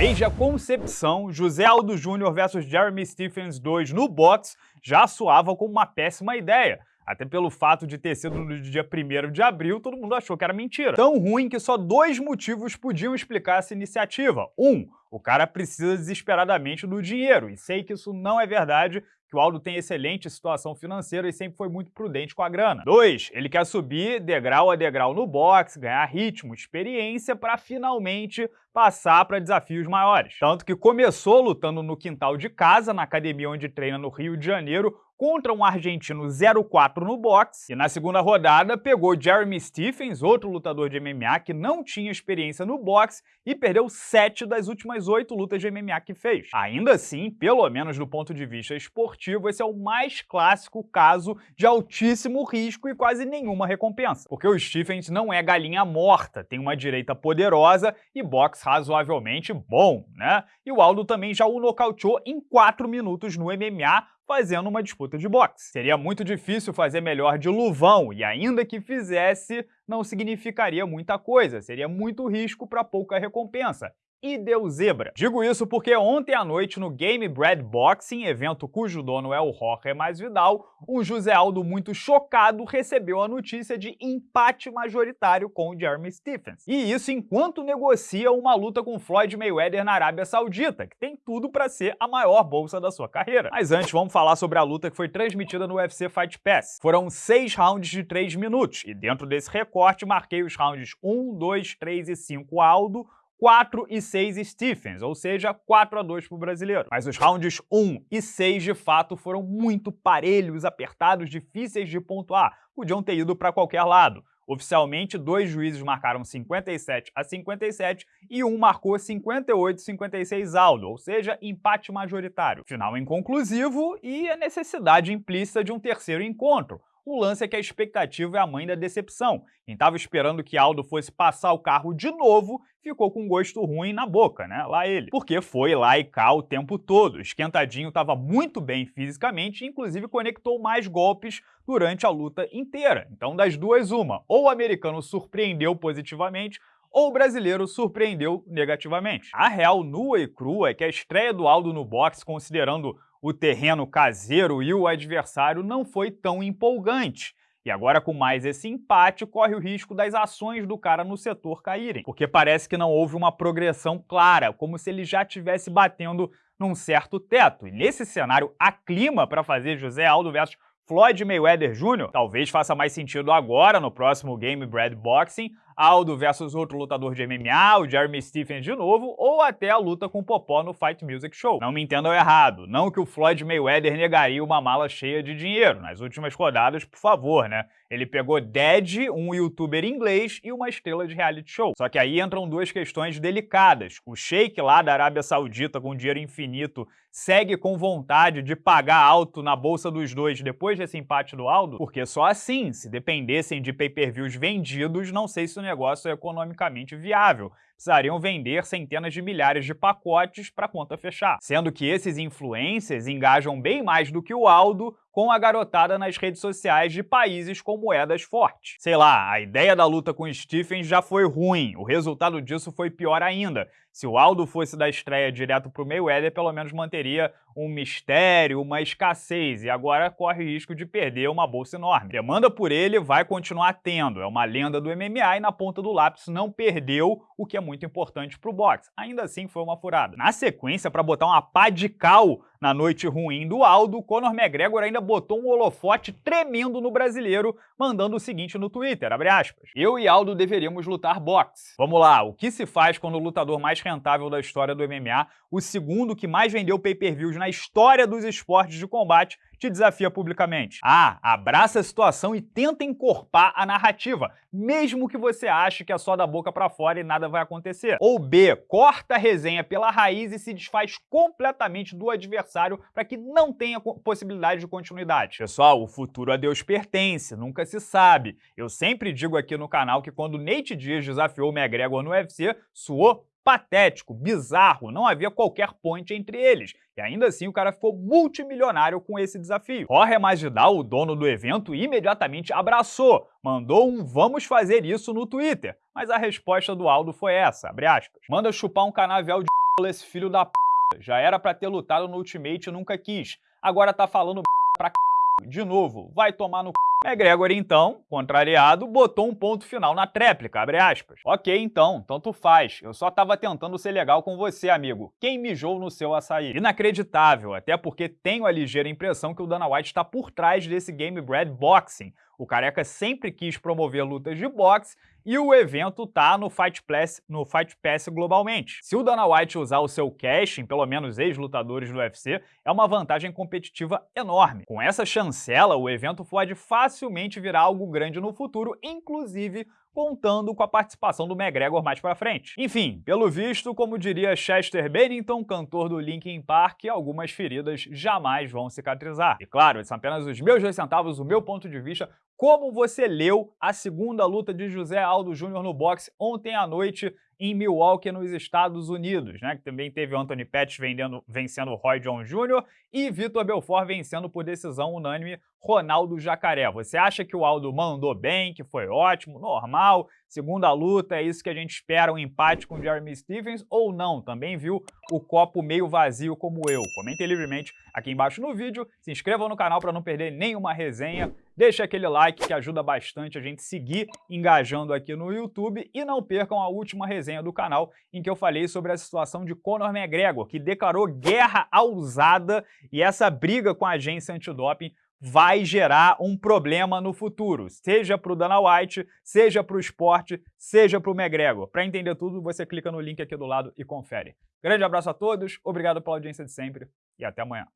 Desde a concepção, José Aldo Júnior versus Jeremy Stephens 2 no box já soava como uma péssima ideia. Até pelo fato de ter sido no dia 1 de abril, todo mundo achou que era mentira. Tão ruim que só dois motivos podiam explicar essa iniciativa. Um, o cara precisa desesperadamente do dinheiro, e sei que isso não é verdade, que o Aldo tem excelente situação financeira e sempre foi muito prudente com a grana. 2. Ele quer subir degrau a degrau no boxe, ganhar ritmo, experiência para finalmente passar para desafios maiores. Tanto que começou lutando no quintal de casa, na academia onde treina no Rio de Janeiro, contra um argentino 0-4 no boxe, e na segunda rodada pegou Jeremy Stephens, outro lutador de MMA que não tinha experiência no boxe, e perdeu 7 das últimas 8 lutas de MMA que fez. Ainda assim, pelo menos do ponto de vista esportivo, esse é o mais clássico caso de altíssimo risco e quase nenhuma recompensa. Porque o Stephens não é galinha morta, tem uma direita poderosa e boxe razoavelmente bom, né? E o Aldo também já o nocauteou em 4 minutos no MMA, fazendo uma disputa de boxe. Seria muito difícil fazer melhor de luvão, e ainda que fizesse, não significaria muita coisa, seria muito risco para pouca recompensa e deu zebra. Digo isso porque ontem à noite no Game Bread Boxing, evento cujo dono é o Jorge Masvidal, um José Aldo muito chocado recebeu a notícia de empate majoritário com o Jeremy Stephens. E isso enquanto negocia uma luta com Floyd Mayweather na Arábia Saudita, que tem tudo para ser a maior bolsa da sua carreira. Mas antes, vamos falar sobre a luta que foi transmitida no UFC Fight Pass. Foram seis rounds de 3 minutos, e dentro desse recorte marquei os rounds 1, 2, 3 e 5 Aldo, 4 e 6 Stephens, ou seja, 4 a 2 para o brasileiro. Mas os rounds 1 e 6 de fato foram muito parelhos, apertados, difíceis de pontuar, podiam ter ido para qualquer lado. Oficialmente, dois juízes marcaram 57 a 57 e um marcou 58 a 56 Aldo, ou seja, empate majoritário. Final inconclusivo e a necessidade implícita de um terceiro encontro, o lance é que a expectativa é a mãe da decepção. Quem estava esperando que Aldo fosse passar o carro de novo ficou com gosto ruim na boca, né? Lá ele. Porque foi lá e cá o tempo todo. Esquentadinho estava muito bem fisicamente e inclusive conectou mais golpes durante a luta inteira. Então das duas uma, ou o americano surpreendeu positivamente ou o brasileiro surpreendeu negativamente. A real nua e crua é que a estreia do Aldo no boxe, considerando o terreno caseiro e o adversário não foi tão empolgante. E agora, com mais esse empate, corre o risco das ações do cara no setor caírem, porque parece que não houve uma progressão clara, como se ele já estivesse batendo num certo teto. E nesse cenário, há clima para fazer José Aldo versus Floyd Mayweather Jr. Talvez faça mais sentido agora, no próximo Game Bread Boxing, Aldo versus outro lutador de MMA, o Jeremy Stephens de novo, ou até a luta com Popó no Fight Music Show. Não me entendam errado, não que o Floyd Mayweather negaria uma mala cheia de dinheiro. Nas últimas rodadas, por favor, né? Ele pegou Dead, um youtuber inglês e uma estrela de reality show. Só que aí entram duas questões delicadas. O Sheik lá da Arábia Saudita com dinheiro infinito segue com vontade de pagar alto na bolsa dos dois depois desse empate do Aldo? Porque só assim, se dependessem de pay-per-views vendidos, não sei se o negócio é economicamente viável. Precisariam vender centenas de milhares de pacotes para a conta fechar. Sendo que esses influencers engajam bem mais do que o Aldo com a garotada nas redes sociais de países com moedas fortes. Sei lá, a ideia da luta com Stephens já foi ruim, o resultado disso foi pior ainda. Se o Aldo fosse da estreia direto para o Mayweather, pelo menos manteria um mistério, uma escassez, e agora corre risco de perder uma bolsa enorme. Demanda por ele vai continuar tendo, é uma lenda do MMA e na ponta do lápis não perdeu, o que é muito importante para o boxe. Ainda assim foi uma furada. Na sequência, para botar uma pá de cal na noite ruim do Aldo, Conor McGregor ainda botou um holofote tremendo no brasileiro, mandando o seguinte no Twitter, aspas, Eu e Aldo deveríamos lutar boxe. Vamos lá, o que se faz quando o lutador mais rentável da história do MMA, o segundo que mais vendeu pay-per-views na história dos esportes de combate, te desafia publicamente. A. Abraça a situação e tenta encorpar a narrativa, mesmo que você ache que é só da boca para fora e nada vai acontecer. Ou B. Corta a resenha pela raiz e se desfaz completamente do adversário para que não tenha possibilidade de continuidade. Pessoal, o futuro a Deus pertence, nunca se sabe. Eu sempre digo aqui no canal que quando Nate Diaz desafiou o McGregor no UFC, suou patético, bizarro, não havia qualquer ponte entre eles. E ainda assim o cara ficou multimilionário com esse desafio. Jorge Masvidal, o dono do evento, imediatamente abraçou, mandou um vamos fazer isso no Twitter. Mas a resposta do Aldo foi essa, abre aspas. Manda chupar um canavial de esse filho da p... Já era pra ter lutado no Ultimate e nunca quis. Agora tá falando pra c... De novo, vai tomar no c... McGregor, então, contrariado, botou um ponto final na tréplica, abre aspas. Ok, então, tanto faz. Eu só tava tentando ser legal com você, amigo. Quem mijou no seu açaí? Inacreditável, até porque tenho a ligeira impressão que o Dana White está por trás desse Game Bread Boxing. O Careca sempre quis promover lutas de boxe e o evento tá no Fight Pass, no Fight Pass globalmente. Se o Dana White usar o seu cash em pelo menos ex-lutadores do UFC, é uma vantagem competitiva enorme. Com essa chancela, o evento pode facilmente virar algo grande no futuro, inclusive contando com a participação do McGregor mais pra frente. Enfim, pelo visto, como diria Chester Bennington, cantor do Linkin Park, algumas feridas jamais vão cicatrizar. E claro, são apenas os meus dois centavos, o meu ponto de vista, como você leu a segunda luta de José Aldo Júnior no boxe ontem à noite em Milwaukee, nos Estados Unidos, né? Que também teve Anthony Pettis vendendo, vencendo Roy John Jr. e Vitor Belfort vencendo por decisão unânime Ronaldo Jacaré. Você acha que o Aldo mandou bem, que foi ótimo, normal, segunda luta, é isso que a gente espera, um empate com Jeremy Stevens ou não? Também viu o copo meio vazio como eu? Comentem livremente aqui embaixo no vídeo, se inscrevam no canal para não perder nenhuma resenha, deixe aquele like que ajuda bastante a gente seguir engajando aqui no YouTube e não percam a última resenha do canal em que eu falei sobre a situação de Conor McGregor, que declarou guerra ao usada e essa briga com a agência antidoping vai gerar um problema no futuro, seja para o Dana White, seja para o esporte, seja para o McGregor. Para entender tudo, você clica no link aqui do lado e confere. Grande abraço a todos, obrigado pela audiência de sempre e até amanhã.